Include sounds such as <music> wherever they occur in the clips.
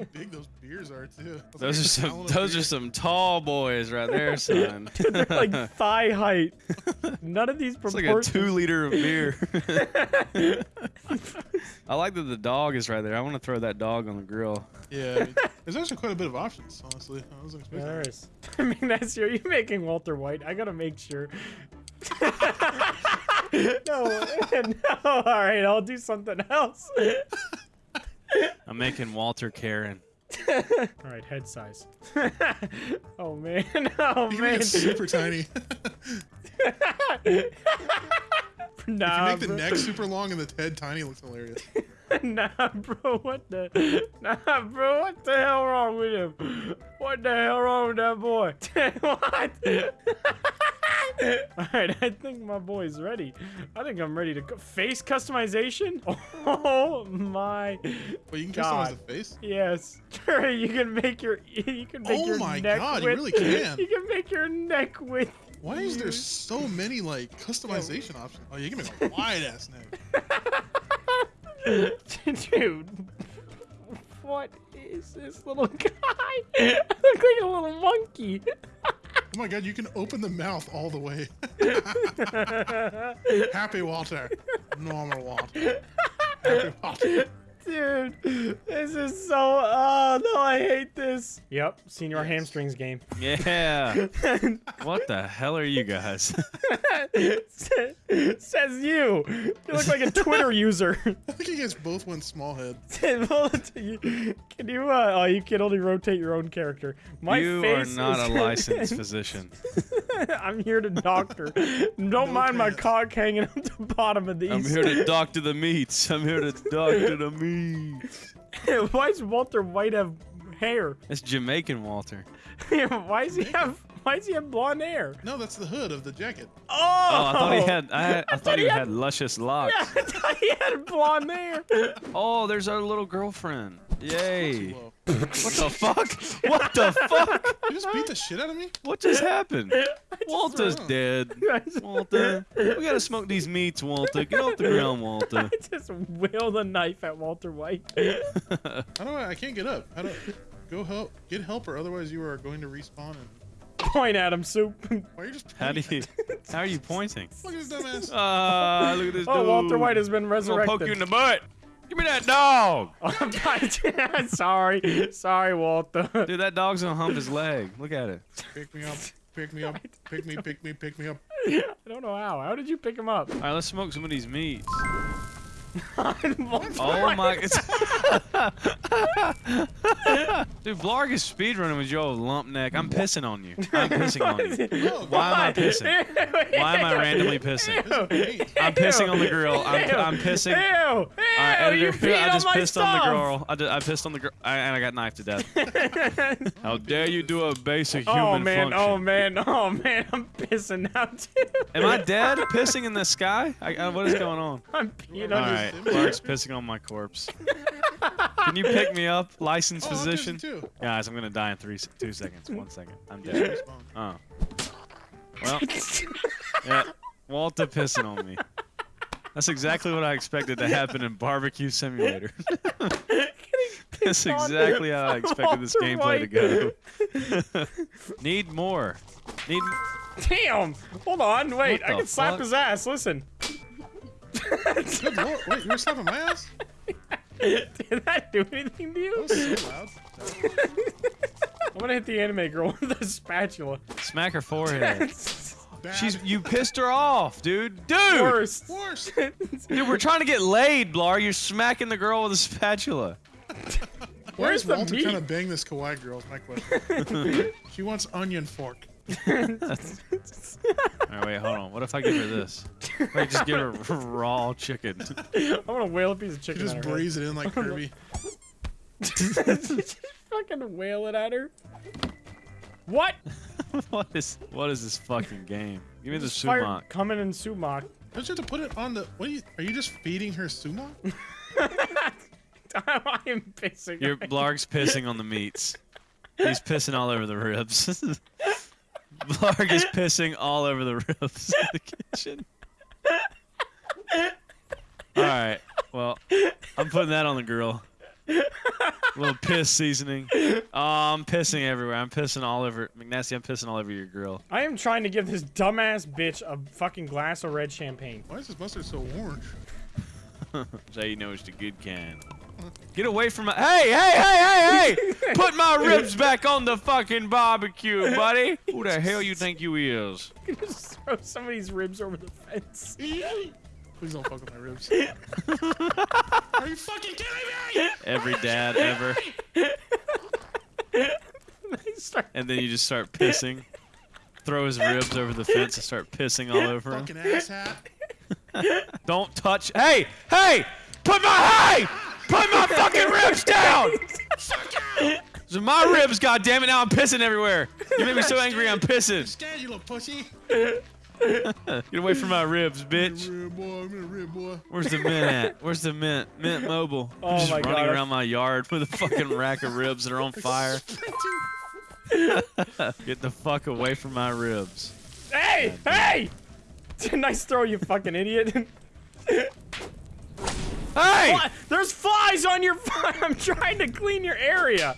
how big those beers are too. Those like are some gallon of those are some tall boys right there, <laughs> son. They're like <laughs> thigh height. None of these It's like a two liter of beer. <laughs> I like that the dog is right there. I want to throw that dog on the grill. Yeah, I mean, there's actually quite a bit of options, honestly. I wasn't expecting. There that. is. I mean, that's you. You making Walter White? I gotta make sure. no, no. All right, I'll do something else. I'm making Walter Karen. All right, head size. <laughs> oh man, <laughs> oh You man. make super tiny. <laughs> nah, You make the bro. neck super long and the head tiny looks hilarious. nah, bro. What the? Nah, bro. What the hell wrong with him? What the hell wrong with that boy? what? <laughs> All right, I think my boy's ready. I think I'm ready to go. Face customization? <laughs> Oh my. But you can God. customize the face. Yes. <laughs> you can make your you can make Oh your my neck God, you really can. You can make your neck width. Why is there so many like customization options? Oh, you can make a wide ass neck. Dude. What is this little guy? I look like a little monkey. Oh my god, you can open the mouth all the way. <laughs> Happy Walter. Normal Walter. Happy Walter. Dude, this is so. Oh no, I hate this. Yep, senior hamstrings game. Yeah. <laughs> what the hell are you guys? <laughs> Says you. You look like a Twitter <laughs> user. I think you guys both went small head. Can you? Uh, oh, you can only rotate your own character. My you are face not is- a licensed physician. I'm here to doctor. Don't mind my cock hanging at the bottom of these. I'm here to doctor the meats. I'm here to doctor the meats. Why does Walter White have hair? It's Jamaican Walter. <laughs> why does he have? Why does he have blonde hair? No, that's the hood of the jacket. Oh, Oh, I thought he had. I, <laughs> had, I thought he he had had- luscious locks. Yeah, <laughs> I thought he had blonde hair. Oh, there's our little girlfriend. Yay. Whoa. What the fuck? What the fuck? You just beat the shit out of me? What just happened? <laughs> Walter's ran. dead. <laughs> Walter, <laughs> we gotta smoke these meats, Walter. Get off the ground, Walter. I just wheeled a knife at Walter White. I do I? I can't get up. How don't. Go help. Get help, or otherwise you are going to respawn. And Point at him, soup. why are you just? How do you? How are you pointing? Look at this dumbass. Ah, look at this dude. Oh, Walter White has been resurrected. I'm gonna resurrected. poke you in the butt. Give me that dog. <laughs> Oh <laughs> sorry, sorry, Walter. Dude, that dog's gonna hump his leg. Look at it. Pick me up. Pick me up. Pick me. Pick me. Pick me up. <laughs> I don't know how. How did you pick him up? All right, let's smoke some of these meats. Oh my! <laughs> Dude, Blarg is speedrunning with your old lump neck. I'm pissing on you. I'm <laughs> pissing on you. Oh, Why am I pissing? Why am I randomly pissing? I'm pissing on the grill. I'm, I'm pissing. Ew! Ew! Editor. you I on just my pissed on the girl. I, did, I pissed on the girl, and I got knifed to death. <laughs> How dare you do a basic oh, human Oh man! function? Oh man! Oh man! I'm pissing now too. Am I dead? Pissing in the sky? I, I, what is going on? I'm peeing on right, Sims. Blarg's <laughs> pissing on my corpse. <laughs> Can you pick me up, licensed Oh, I'm physician? too. Guys, I'm gonna die in three, two seconds. One second. I'm dead. Oh. Well, yeah, Walter pissing on me. That's exactly what I expected to happen in Barbecue Simulator. <laughs> That's exactly how I expected this gameplay to go. Need more. Need. Damn! Hold on, wait. I the can slap fuck? his ass. Listen. Good lord. Wait, you were slapping my ass? Did that do anything to you? That was so loud. <laughs> I'm gonna hit the anime girl with a spatula. Smack her forehead. Bad. She's. You pissed her off, dude. Dude. Worst. worse. <laughs> Dude, we're trying to get laid, Blar. You're smacking the girl with a spatula. Why Where's is the Walter meat? trying to bang this kawaii girl? Is my question. <laughs> she wants onion fork. All right, wait, hold on. What if I give her this? Wait, just give her raw chicken. <laughs> I'm gonna whale a piece of She chicken just at her. breathes it in like <laughs> Kirby. Just <laughs> fucking whale it at her. What? what is what is this fucking game? Give me the sumac. coming in sumac. Don't you have to put it on the? What are you? Are you just feeding her sumac? I am pissing. Your right Blarg's pissing on the meats. He's pissing all over the ribs. Blarg is pissing all over the ribs of the kitchen. All right. Well, I'm putting that on the grill. A little piss seasoning. Oh, I'm pissing everywhere. I'm pissing all over. McNasty, I'm pissing all over your grill. I am trying to give this dumbass bitch a fucking glass of red champagne. Why is this mustard so orange? <laughs> So you know it's the good kind. Get away from my. Hey, hey, hey, hey, hey! <laughs> Put my ribs back on the fucking barbecue, buddy. <laughs> Who the hell you think you is? <laughs> Just throw somebody's ribs over the fence. Please don't fuck with my ribs. Are you fucking kidding me? Every dad ever. And then you just start pissing. Throw his ribs over the fence and start pissing all over him. Fucking asshat. Don't touch. Hey, hey! Put my hey! Put my fucking ribs down! <laughs> Those are my ribs, goddammit! Now I'm pissing everywhere. You made me so angry. I'm pissing. Stand, you little pussy. Get away from my ribs, bitch. Rib boy, I'm a rib boy. Where's the mint at? Where's the mint? Mint mobile. Oh I'm Oh just my running God. around my yard with a fucking rack of ribs that are on <laughs> fire. <laughs> Get the fuck away from my ribs. Hey! Hey! nice throw, you fucking idiot. Hey! Fly- There's flies on your. <laughs> I'm trying to clean your area.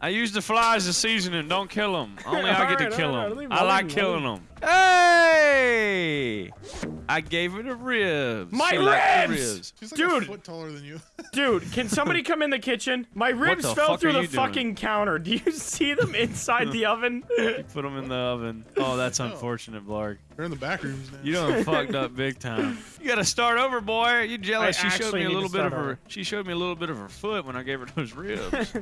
I use the flies as seasoning. Don't kill them. Only I get to kill them. 'em, I like killing them. Hey! I gave her the ribs. My She liked the ribs! She's like Dude. a foot taller than you. <laughs> Dude, can somebody come in the kitchen? My ribs fell fuck through the you doing? fucking counter. <laughs> Do you see them inside the oven? You <laughs> Put them in the oven. Oh, that's oh. unfortunate, Blarg. They're in the back rooms now. You done fucked up big time. You gotta start over, boy. You jealous? I she showed me a little bit of her. over. She showed me a little bit of her foot when I gave her those ribs.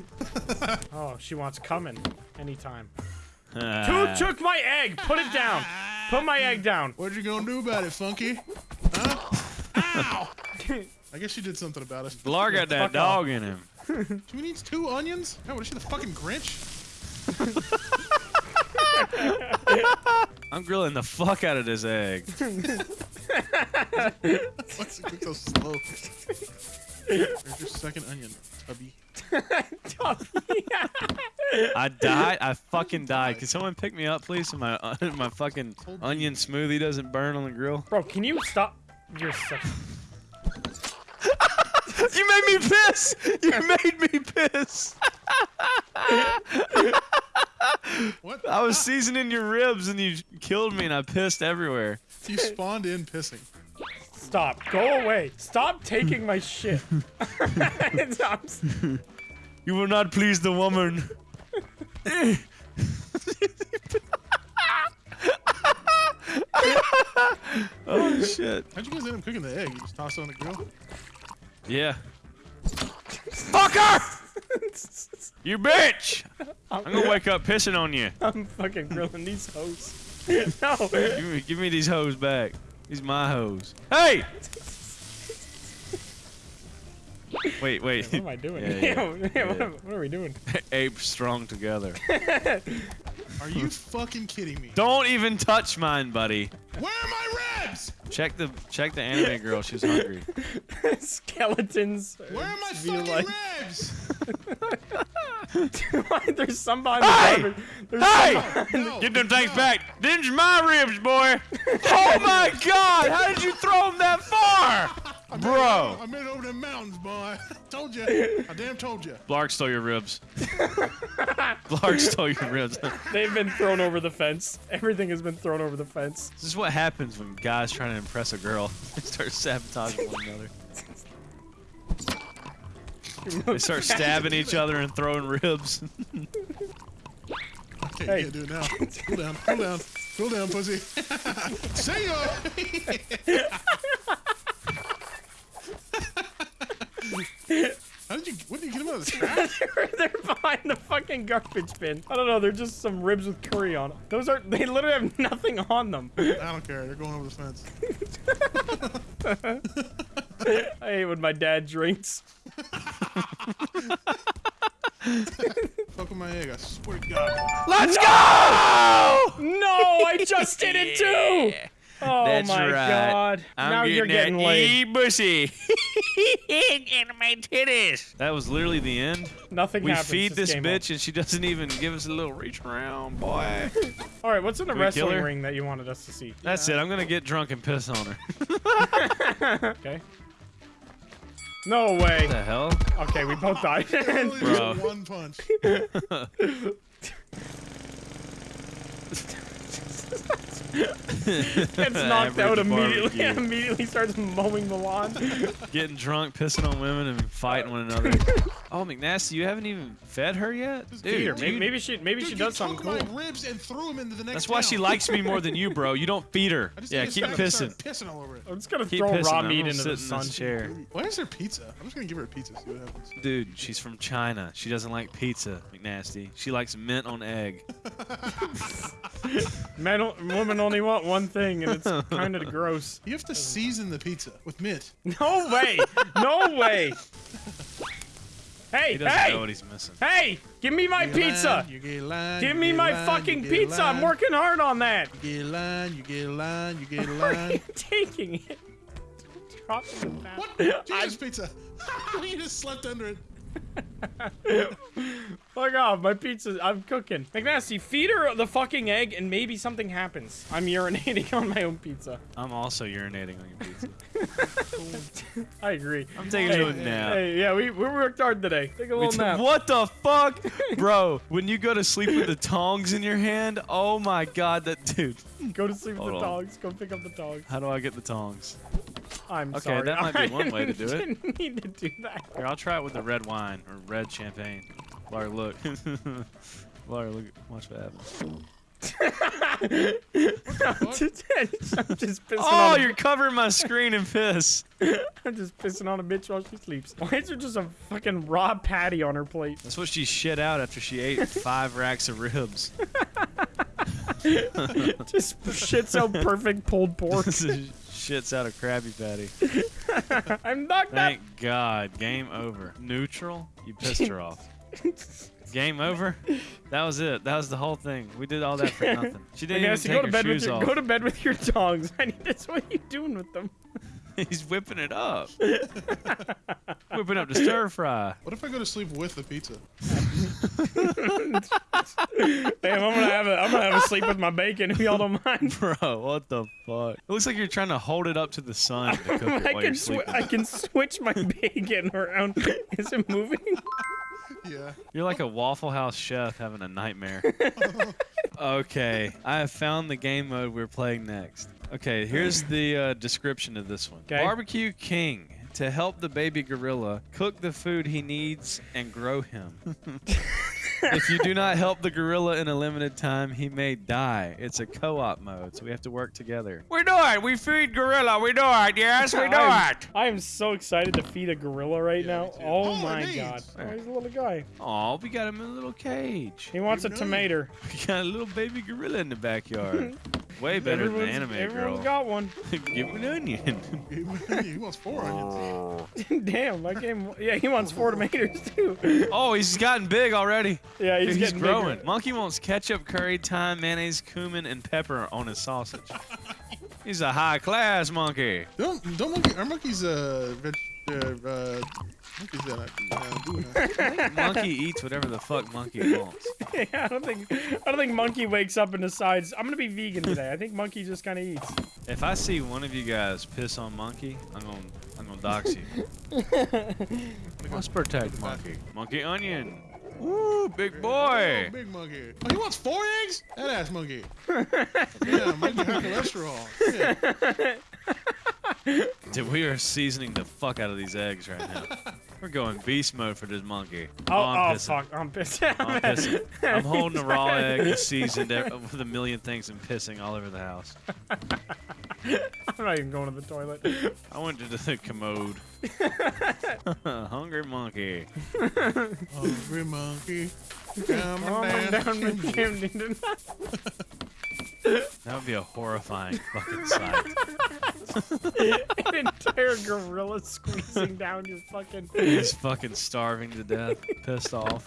Oh, she wants coming anytime. <laughs> Who took my egg? Put it down. Put my egg down. What are you gonna do about it, Funky? Huh? <laughs> Ow! I guess she did something about it. Blarg got that Fuck dog in him. <laughs> She needs two onions? God, what is she, the fucking Grinch? I'm grilling the fuck out of this egg. What's it cook so slow? There's your second onion, Tubby. I died. I fucking died. Can someone pick me up, please? So my uh, <laughs> my fucking onion smoothie doesn't burn on the grill. Bro, can you stop? You're such. <laughs> You made me piss. You <laughs> made me piss. What? I was seasoning your ribs and you killed me and I pissed everywhere. You spawned in pissing. Stop. Go away. Stop taking my shit. Stop. You will not please the woman. <laughs> oh shit. How'd you guys end up cooking the egg? You just tossed it on the grill? Yeah. Fucker! <laughs> You bitch! I'm gonna wake up pissing on you. I'm fucking grilling these hoes. <laughs> no. Give me, give me these hoes back. These my hoes. Hey! Wait, wait. What am I doing? Yeah, yeah, <laughs> Yeah, yeah. What, what are we doing? <laughs> Ape strong together. Are you fucking kidding me? Don't even touch mine, buddy. Where are my ribs? Check the check the anime girl. She's hungry. <laughs> Skeletons. Where are my Feel fucking like- ribs? Why, There's somebody. behind Hey! There's Hey! some- oh, No, Get them things no. back. Them's my ribs, boy. Oh my God! How did you throw them that far, I made bro? over- I made it over the mountains, boy. <laughs> told you. I damn told you. Blarg stole your ribs. <laughs> Blarg stole your ribs. <laughs> They've been thrown over the fence. Everything has been thrown over the fence. This is what happens when guys trying to impress a girl. They start sabotaging one another. They start stabbing each other and throwing ribs. Okay, Hey. you can't do it now. Cool down, cool down, cool down, pussy. See ya. How did you? What did you get them out of the <laughs> trash? they're, they're behind the fucking garbage bin. I don't know. They're just some ribs with curry on them. Those are. They literally have nothing on them. I don't care. They're going over the fence. <laughs> I hate when my dad drinks. <laughs> Fuck with my egg. I swear to God. Let's go! No, I just did it too. Oh That's my right. god. I'm now you're getting that laid. E bussy. Getting my titties. That was literally the end. Nothing We feed this game bitch and she doesn't even give us a little reach around, boy. All right, what's in the we wrestling ring that you wanted us to see? That's it. I'm gonna get drunk and piss on her. <laughs> <laughs> Okay. No way. What the hell? Okay, we both died. Bro. one punch. <laughs> Gets <laughs> knocked out immediately. barbecue. <laughs> immediately starts mowing the lawn. <laughs> Getting drunk, pissing on women, and fighting one another. Oh, McNasty, you haven't even fed her yet? Just Dude, feed maybe, maybe she maybe Dude, she does something took cool. my ribs and threw them into the next That's why she likes me more than you, bro. You don't feed her. I just Yeah, keep it's time to pissing. start pissing all over it. I'm just gonna Keep throw pissing. raw meat into the in sun. this chair. Why is there pizza? I'm just gonna give her a pizza. See what happens. Dude, she's from China. She doesn't like pizza, McNasty. She likes mint on egg. Men, o- women only want one thing, and it's <laughs> kind of gross. You have to season the pizza with mint. No way! No way! Hey, He doesn't hey, know what he's missing. hey! Give me my You get a pizza! line, you get a line, Give me my line, fucking you get a pizza! I'm working hard on that. You get a line, you get a line, you get <laughs> a Where are you taking it? Drop it in that. What? Jesus pizza. <laughs> you just slept under it. <laughs> Fuck off, my pizza. I'm cooking. McNasty, feed her the fucking egg and maybe something happens. I'm urinating <laughs> on my own pizza. I'm also urinating on your pizza. <laughs> I agree. I'm taking Hey, a nap. Hey, yeah, we, we worked hard today. Take a little nap. what the fuck? Bro, when you go to sleep with the tongs in your hand, oh my god, that dude. Go to sleep with the on. dogs. Go pick up the dogs. How do I get the tongs? I'm Okay, sorry. that might be <laughs> one way to do it. didn't <laughs> need to do that. Here, I'll try it with the red wine or red champagne. Larry, look. <laughs> Larry, look. Watch what happens. I'm just pissing Oh, on you're covering my screen in piss. I'm just pissing on a bitch while she sleeps. Why is there just a fucking raw patty on her plate? That's what she shit out after she ate five racks of ribs. Just shit so perfect pulled pork. Shits out of Krabby Patty. <laughs> I'm not that. Thank God. Game over. Neutral? You pissed her off. <laughs> Game over? That was it. That was the whole thing. We did all that for nothing. She didn't Yes, even go take to her bed with your off. go to bed with your tongs. I <laughs> need this. What are you doing with them? He's whipping it up. whipping up the stir fry. What if I go to sleep with the pizza? Damn, I'm gonna have a I'm gonna have a sleep with my bacon if y'all don't mind. <laughs> Bro, what the fuck? It looks like you're trying to hold it up to the sun to cook <laughs> it I while you're can swi sleeping. I can switch my <laughs> bacon around. Is it moving? Yeah. You're like a Waffle House chef having a nightmare. okay, I have found the game mode we're playing next. Okay, here's the uh, description of this one. 'Kay. Barbecue King. To help the baby gorilla cook the food he needs and grow him. <laughs> if you do not help the gorilla in a limited time, he may die. It's a co-op mode, so we have to work together. We do it. We feed gorilla. We do it. Yes, we do I'm- it. I am so excited to feed a gorilla right Yeah, now. Oh, Oh, my it god. Oh, he's a little guy. Oh, we got him in a little cage. He wants a Good tomato. <laughs> We got a little baby gorilla in the backyard. <laughs> Way better than Everyone's- anime everyone's girl. got one. <laughs> Give him <laughs> an onion. he wants four onions. <laughs> Damn, I gave him. Yeah, he wants four tomatoes too. oh, he's gotten big already. Yeah, he's, He's, getting growing. bigger. Monkey wants ketchup, curry, thyme, mayonnaise, cumin, and pepper on his sausage. he's a high class monkey. Don't don't monkey. Our monkeys uh veg, uh, uh monkeys uh, uh, doing that. <laughs> monkey eats whatever the fuck monkey wants. <laughs> yeah, I don't think I don't think Monkey wakes up and decides I'm gonna be vegan today. I think Monkey just kind of eats. If I see one of you guys piss on monkey, I'm gonna I'm gonna dox you. <laughs> Let's protect monkey. Monkey onion. Ooh, big boy. Oh, big monkey. Oh, he wants four eggs? That ass monkey. yeah, monkey high cholesterol. Yeah. <laughs> Dude, we are seasoning the fuck out of these eggs right now. <laughs> We're going beast mode for this monkey. Oh, oh, I'm pissing. fuck, I'm pissed. I'm <laughs> pissing. I'm holding a raw egg seasoned with a million things and pissing all over the house. I'm not even going to the toilet. I went to the commode. Hungry monkey. Hungry monkey. Come Oh, on I'm down. down with Camden. That would be a horrifying fucking sight. <laughs> An entire gorilla squeezing down your fucking. He's fucking starving to death, pissed off,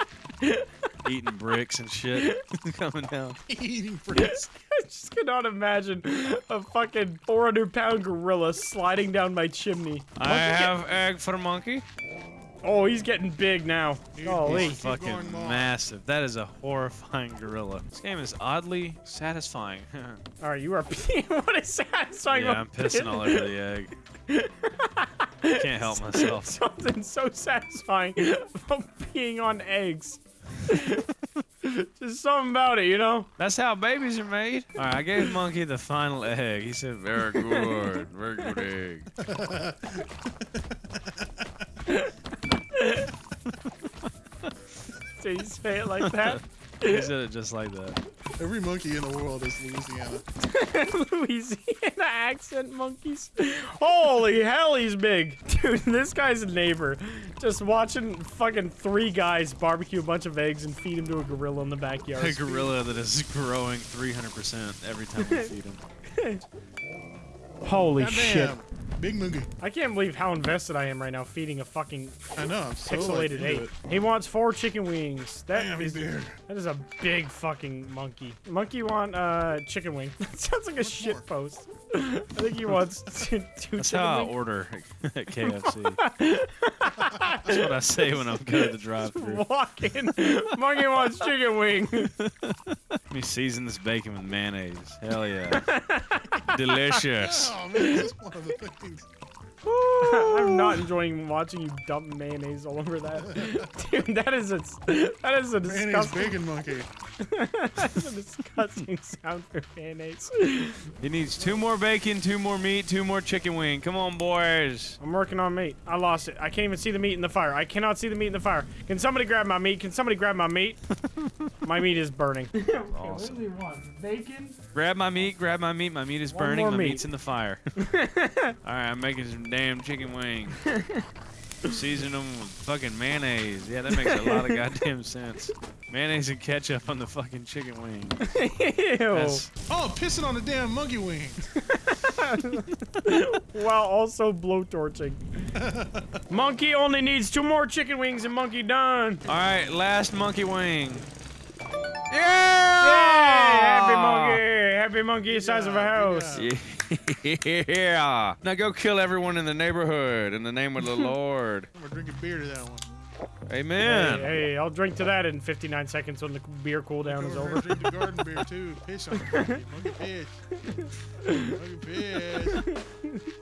eating bricks and shit, <laughs> coming down. Eating <laughs> bricks. I just cannot imagine a fucking 400 pound gorilla sliding down my chimney. I have egg for monkey. Oh, he's getting big now. Holy. Keep Fucking massive. That is a horrifying gorilla. This game is oddly satisfying. <laughs> All right, you are. <laughs> Peeing. what is satisfying? yeah, I'm pissing all over the egg. I <laughs> can't help myself. Something so satisfying about being on eggs. Just something about it, you know? That's how babies are made. All right, I gave Monkey the final egg. He said, "Very good, very good egg." Did you say it like that? <laughs> He said it just like that. Every monkey in the world is Louisiana. <laughs> Louisiana accent monkeys. Holy hell, he's big. <laughs> Dude, this guy's a neighbor. Just watching fucking three guys barbecue a bunch of eggs and feed them to a gorilla in the backyard. A gorilla that is growing 300% every time we feed him. Holy shit. Goddamn. Big monkey. I can't believe how invested I am right now feeding a fucking I know. I'm so pixelated into ape. He wants four chicken wings. That Damn, is he's that is a big fucking monkey. Monkey want uh chicken wing. <laughs> That sounds like a What's shit more? post. I think he wants <laughs> two, two That's chicken how I wings. order at <laughs> KFC. That's what I say when I'm going to the drive-thru. Walk in. Monkey wants chicken wing. Let me season this bacon with mayonnaise. Hell yeah. <laughs> Delicious. Oh man, that's one of the things. <laughs> I'm not enjoying watching you dump mayonnaise all over that. <laughs> Dude, that is a that is a disgusting Mayonnaise disgusting, bacon monkey. <laughs> that is a disgusting sound for mayonnaise. He needs two more bacon, two more meat, two more chicken wing. Come on, boys. I'm working on meat. I lost it. I can't even see the meat in the fire. I cannot see the meat in the fire. Can somebody grab my meat? Can somebody grab my meat? my meat is burning. okay, Awesome. What do we want? Bacon? Grab my meat, grab my meat. My meat is One burning. My meat. meat's in the fire. Alright, I'm making some damn chicken wings. <laughs> Season them with fucking mayonnaise. Yeah, that makes a lot of <laughs> goddamn sense. Mayonnaise and ketchup on the fucking chicken wing. <laughs> Ew. That's, Oh, pissing on the damn monkey wing. While also blowtorching. monkey only needs two more chicken wings and monkey done. Alright, last monkey wing. Yay! Yeah! Happy monkey! Happy monkey size of a house. good Yeah. Now go kill everyone in the neighborhood in the name of the <laughs> Lord. I'm drinking beer to that one. Amen. Hey, hey, I'll drink to that in 59 seconds when the beer cool down is over. Drink the garden beer too. Piss on it. Monkey. <laughs> Monkey piss. Monkey piss.